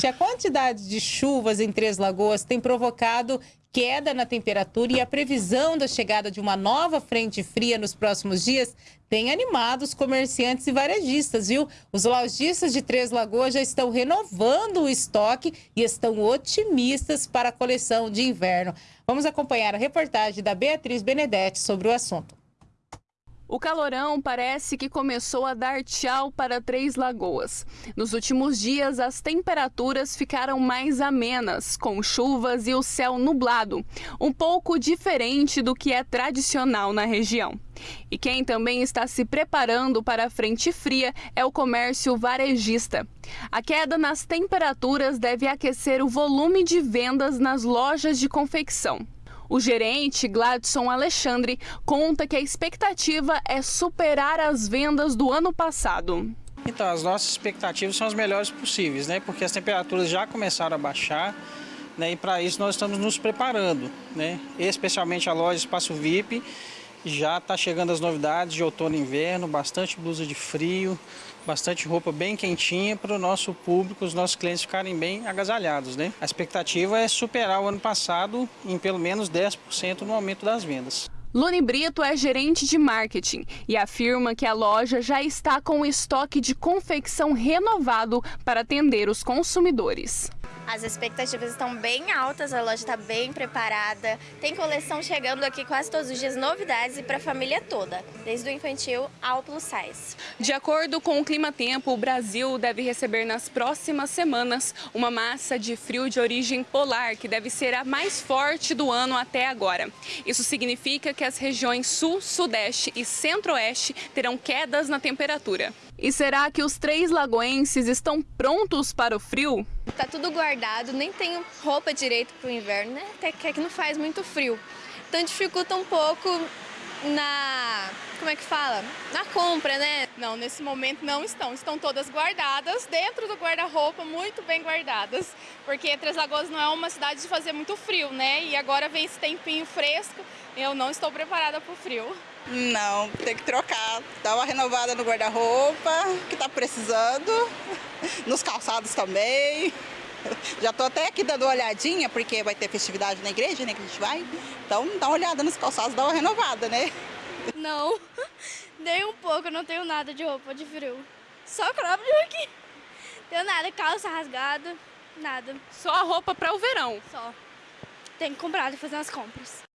Gente, a quantidade de chuvas em Três Lagoas tem provocado queda na temperatura e a previsão da chegada de uma nova frente fria nos próximos dias tem animado os comerciantes e varejistas, viu? Os lojistas de Três Lagoas já estão renovando o estoque e estão otimistas para a coleção de inverno. Vamos acompanhar a reportagem da Beatriz Benedetti sobre o assunto. O calorão parece que começou a dar tchau para Três Lagoas. Nos últimos dias, as temperaturas ficaram mais amenas, com chuvas e o céu nublado, um pouco diferente do que é tradicional na região. E quem também está se preparando para a frente fria é o comércio varejista. A queda nas temperaturas deve aquecer o volume de vendas nas lojas de confecção. O gerente, Gladson Alexandre, conta que a expectativa é superar as vendas do ano passado. Então, as nossas expectativas são as melhores possíveis, né? Porque as temperaturas já começaram a baixar, né? E para isso nós estamos nos preparando, né? Especialmente a loja Espaço VIP, já está chegando as novidades de outono e inverno, bastante blusa de frio, bastante roupa bem quentinha para o nosso público, os nossos clientes ficarem bem agasalhados. Né? A expectativa é superar o ano passado em pelo menos 10% no aumento das vendas. Lune Brito é gerente de marketing e afirma que a loja já está com o estoque de confecção renovado para atender os consumidores. As expectativas estão bem altas, a loja está bem preparada. Tem coleção chegando aqui quase todos os dias, novidades e para a família toda, desde o infantil ao plus size. De acordo com o Clima Tempo, o Brasil deve receber nas próximas semanas uma massa de frio de origem polar, que deve ser a mais forte do ano até agora. Isso significa que as regiões sul, sudeste e centro-oeste terão quedas na temperatura. E será que os três lagoenses estão prontos para o frio? Tá tudo guardado, nem tenho roupa direito para o inverno, né? Até que, é que não faz muito frio. Então dificulta um pouco na... como é que fala? Na compra, né? Não, nesse momento não estão. Estão todas guardadas dentro do guarda-roupa, muito bem guardadas. Porque Três Lagoas não é uma cidade de fazer muito frio, né? E agora vem esse tempinho fresco, eu não estou preparada para o frio. Não, tem que trocar, dar uma renovada no guarda-roupa, que está precisando, nos calçados também. Já estou até aqui dando uma olhadinha, porque vai ter festividade na igreja, né, que a gente vai. Então, dá uma olhada nos calçados, dá uma renovada, né? Não, nem um pouco, eu não tenho nada de roupa de frio. Só crop aqui. Tenho nada, calça rasgada, nada. Só a roupa para o verão? Só. Tem que comprar e fazer as compras.